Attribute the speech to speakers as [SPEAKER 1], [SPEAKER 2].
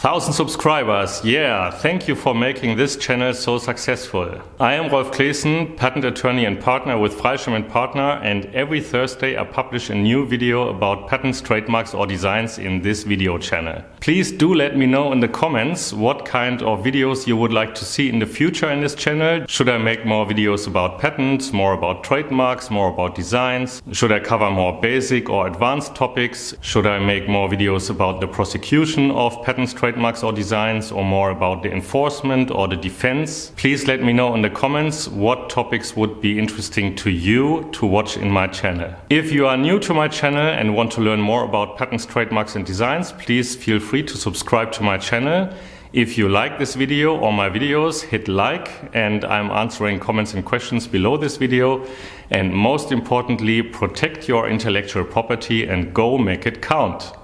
[SPEAKER 1] 1000 subscribers, yeah, thank you for making this channel so successful. I am Rolf Claessen, patent attorney and partner with Freischem & Partner and every Thursday I publish a new video about patents, trademarks or designs in this video channel. Please do let me know in the comments what kind of videos you would like to see in the future in this channel. Should I make more videos about patents, more about trademarks, more about designs? Should I cover more basic or advanced topics? Should I make more videos about the prosecution of patents, trademarks or designs or more about the enforcement or the defense. Please let me know in the comments what topics would be interesting to you to watch in my channel. If you are new to my channel and want to learn more about patents, trademarks and designs, please feel free to subscribe to my channel. If you like this video or my videos, hit like and I'm answering comments and questions below this video. And most importantly, protect your intellectual property and go make it count.